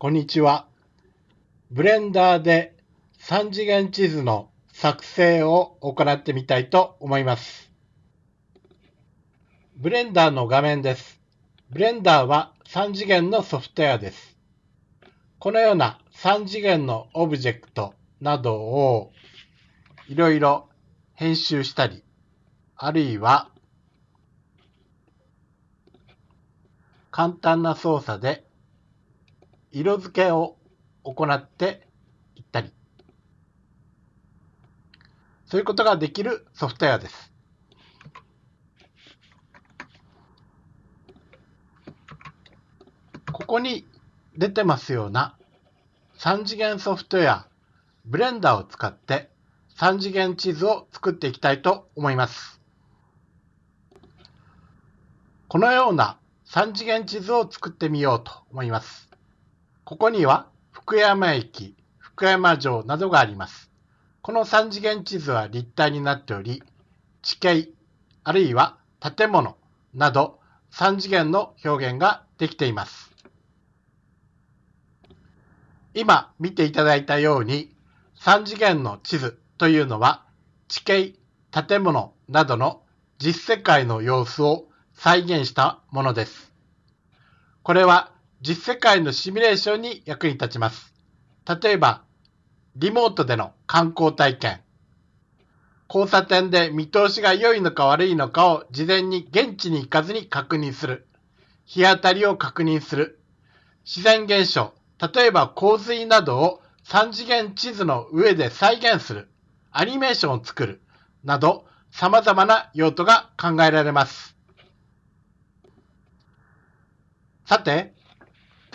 こんにちは。ブレンダーで3次元地図の作成を行ってみたいと思います。ブレンダーの画面です。ブレンダーは3次元のソフトウェアです。このような3次元のオブジェクトなどをいろいろ編集したり、あるいは簡単な操作で色付けを行っていったり、そういうことができるソフトウェアです。ここに出てますような3次元ソフトウェア、ブレンダーを使って3次元地図を作っていきたいと思います。このような3次元地図を作ってみようと思います。ここには福山駅、福山城などがあります。この3次元地図は立体になっており、地形、あるいは建物など3次元の表現ができています。今見ていただいたように3次元の地図というのは地形、建物などの実世界の様子を再現したものです。これは実世界のシミュレーションに役に立ちます。例えば、リモートでの観光体験、交差点で見通しが良いのか悪いのかを事前に現地に行かずに確認する、日当たりを確認する、自然現象、例えば洪水などを3次元地図の上で再現する、アニメーションを作る、など様々な用途が考えられます。さて、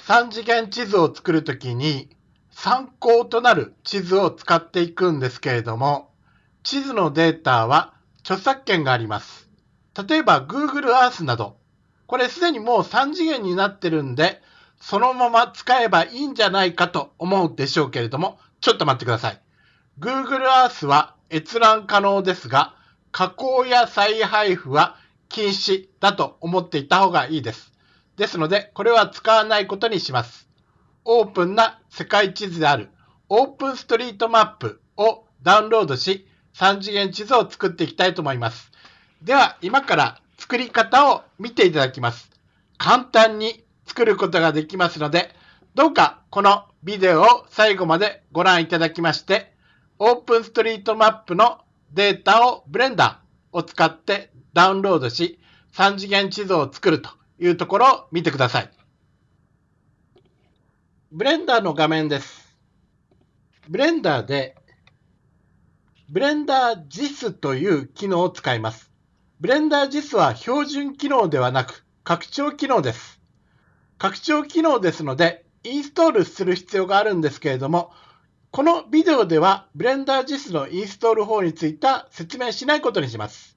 3次元地図を作るときに参考となる地図を使っていくんですけれども、地図のデータは著作権があります。例えば Google Earth など、これすでにもう3次元になってるんで、そのまま使えばいいんじゃないかと思うでしょうけれども、ちょっと待ってください。Google Earth は閲覧可能ですが、加工や再配布は禁止だと思っていた方がいいです。ですので、これは使わないことにします。オープンな世界地図であるオープンストリートマップをダウンロードし、3次元地図を作っていきたいと思います。では、今から作り方を見ていただきます。簡単に作ることができますので、どうかこのビデオを最後までご覧いただきまして、 OpenStreetMap のデータをブレンダーを使ってダウンロードし、3次元地図を作るというところを見てください。ブレンダーの画面です。ブレンダーで、 Blender GIS という機能を使います。ブレンダー JIS は標準機能ではなく、拡張機能です。拡張機能ですので、インストールする必要があるんですけれども、このビデオでは、ブレンダー JIS のインストール法については説明しないことにします。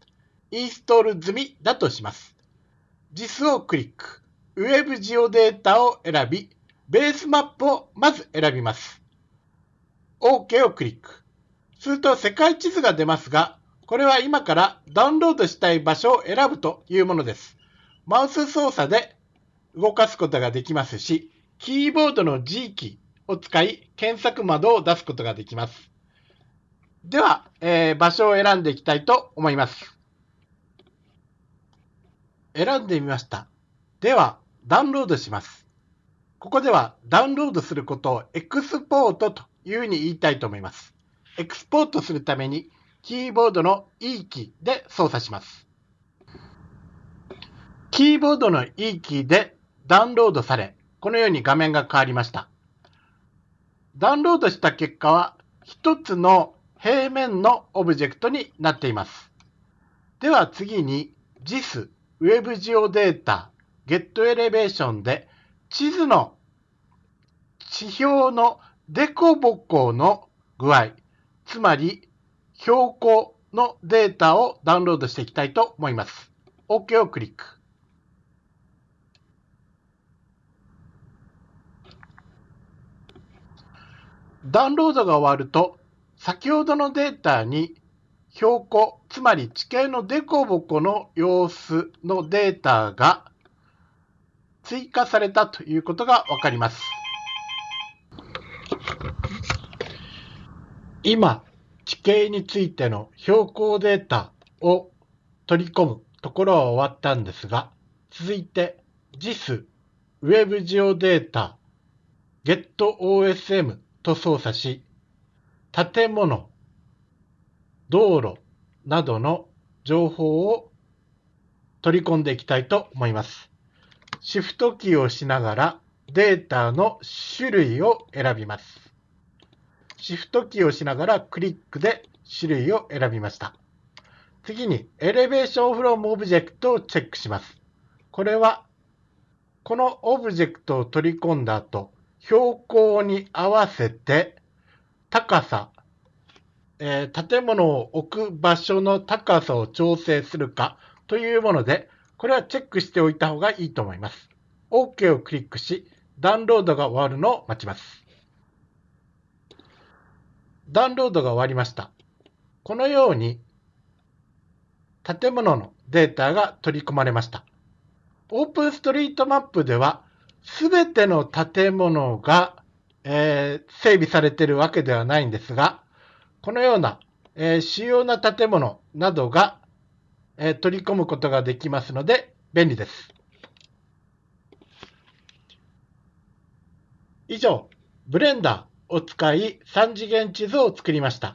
インストール済みだとします。JIS をクリック。ウェブジオデータを選び、ベースマップをまず選びます。OK をクリック。すると世界地図が出ますが、これは今からダウンロードしたい場所を選ぶというものです。マウス操作で動かすことができますし、キーボードの G キーを使い検索窓を出すことができます。では、えー、場所を選んでいきたいと思います。選んでみました。では、ダウンロードします。ここではダウンロードすることをエクスポートというふうに言いたいと思います。エクスポートするためにキーボードの E キーで操作します。キーボードの E キーでダウンロードされ、このように画面が変わりました。ダウンロードした結果は一つの平面のオブジェクトになっています。では次に JIS ウェブジオデータ、ゲットエレベーションで地図の地表のデコボコの具合、つまり標高のデータをダウンロードしていきたいと思います。OK をクリック。ダウンロードが終わると、先ほどのデータに標高、つまり地形の凸凹の様子のデータが追加されたということがわかります。今、地形についての標高データを取り込むところは終わったんですが、続いて JIS Web ジオデータ GetOSM と操作し、建物、道路などの情報を取り込んでいきたいと思います。シフトキーをしながらデータの種類を選びます。シフトキーをしながらクリックで種類を選びました。次に elevation from object をチェックします。これはこのオブジェクトを取り込んだ後、標高に合わせて高さ、えー、建物を置く場所の高さを調整するかというもので、これはチェックしておいた方がいいと思います。OK をクリックし、ダウンロードが終わるのを待ちます。ダウンロードが終わりました。このように、建物のデータが取り込まれました。オープンストリートマップでは、すべての建物が、えー、整備されているわけではないんですが、このような、えー、主要な建物などがえ取り込むことができますので便利です。以上、ブレンダーを使い3次元地図を作りました。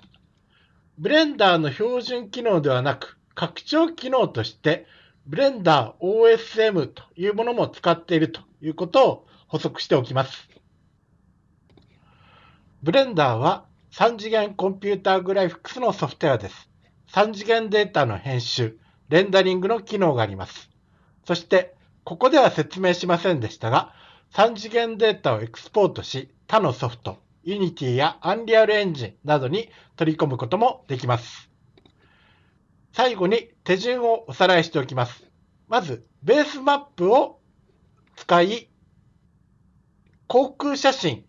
ブレンダーの標準機能ではなく、拡張機能として、 Blender OSM というものも使っているということを補足しておきます。ブレンダーは3次元コンピューターグラフィックスのソフトウェアです。3次元データの編集、レンダリングの機能があります。そして、ここでは説明しませんでしたが、3次元データをエクスポートし、他のソフト、Unity や Unreal Engine などに取り込むこともできます。最後に手順をおさらいしておきます。まず、ベースマップを使い、航空写真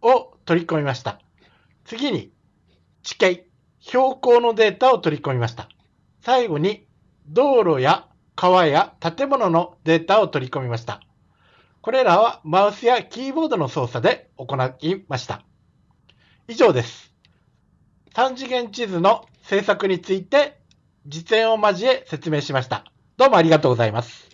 を取り込みました。次に、地形、標高のデータを取り込みました。最後に、道路や川や建物のデータを取り込みました。これらはマウスやキーボードの操作で行いました。以上です。3次元地図の制作について実演を交え説明しました。どうもありがとうございます。